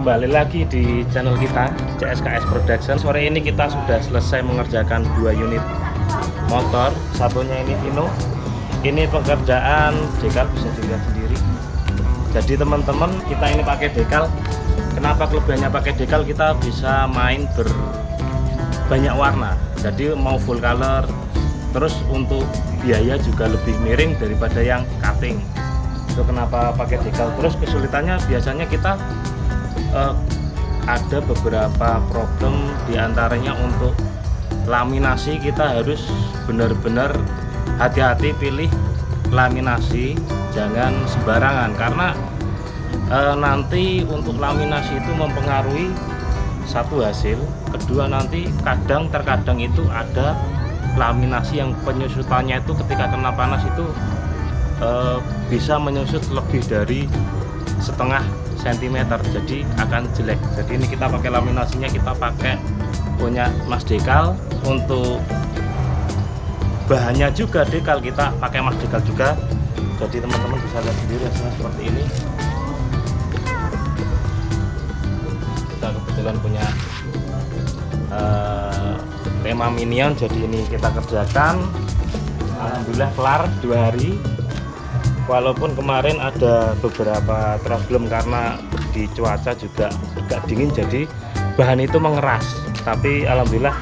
kembali lagi di channel kita CSKS Production. Sore ini kita sudah selesai mengerjakan dua unit motor. Satunya ini Vino. Ini pekerjaan dekal bisa dilihat sendiri. Jadi teman-teman, kita ini pakai dekal. Kenapa kelebihannya pakai dekal? Kita bisa main berbanyak warna. Jadi mau full color. Terus untuk biaya juga lebih miring daripada yang cutting itu kenapa pakai dekal terus kesulitannya biasanya kita uh, ada beberapa problem di antaranya untuk laminasi. Kita harus benar-benar hati-hati pilih laminasi jangan sembarangan. Karena e, nanti untuk laminasi itu mempengaruhi satu hasil kedua nanti kadang terkadang itu ada laminasi yang penyusutannya itu ketika kena panas itu e, bisa menyusut lebih dari setengah cm jadi akan jelek. Jadi ini kita pakai laminasinya kita pakai punya Mas Dekal. Untuk bahannya juga dekal kita pakai Mas Dekal juga. Jadi teman-teman bisa lihat sendiri hasilnya seperti ini. Kita kebetulan punya uh, tema minion jadi ini kita kerjakan. Alhamdulillah kelar dua hari walaupun kemarin ada beberapa problem karena di cuaca juga agak dingin jadi bahan itu mengeras. Tapi alhamdulillah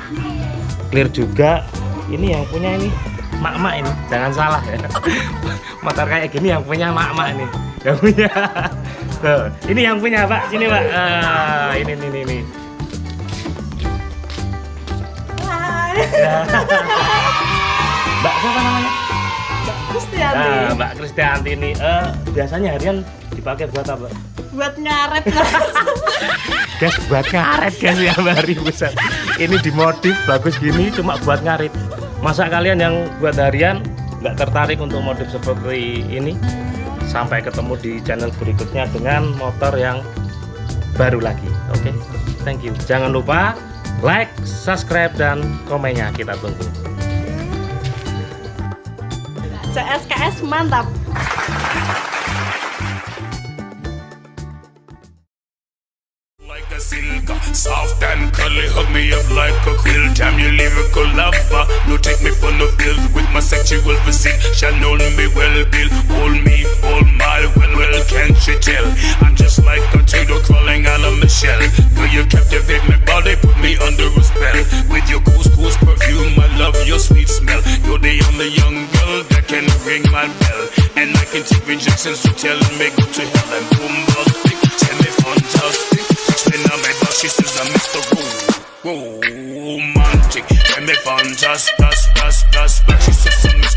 clear juga. Ini yang punya ini mak-mak ini. Jangan salah ya. Motor kayak gini yang punya mak-mak ini. Yang punya. Tuh, ini yang punya pak. Sini pak. Uh, ini ini ini, ini. mbak siapa namanya Kristianti. Nah, Mbak Kristianti ini uh, biasanya harian dipakai buat apa? Buat ngaret guys, buat ngaret guys ya Mbak besar. Ini dimodif bagus gini cuma buat ngarit. Masa kalian yang buat harian nggak tertarik untuk modif seperti ini? Sampai ketemu di channel berikutnya dengan motor yang baru lagi. Oke, okay? thank you. Jangan lupa like, subscribe, dan komennya kita tunggu. CSKS mantap Soft and cuddly, hug me up like a Damn you lover. No take me for no With my sexual physique Shall know me well, Bill. Hold me, well, well Can't you tell? I'm just like a turtle crawling out of shell. You captivate my body? Put me under a spell. With your injection so tell me go to hell and boom busting. Tell me fantastic. Spin on my back, she says I'm Mr. Romantic. Tell me fantastic, that's, that's, that's, that's, she says I'm